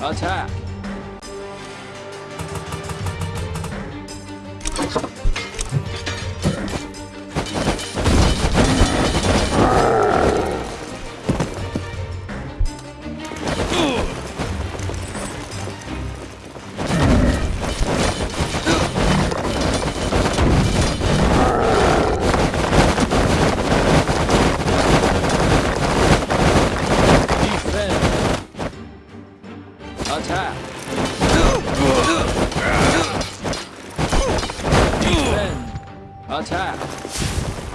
Attack! Attack! Defend! Attack!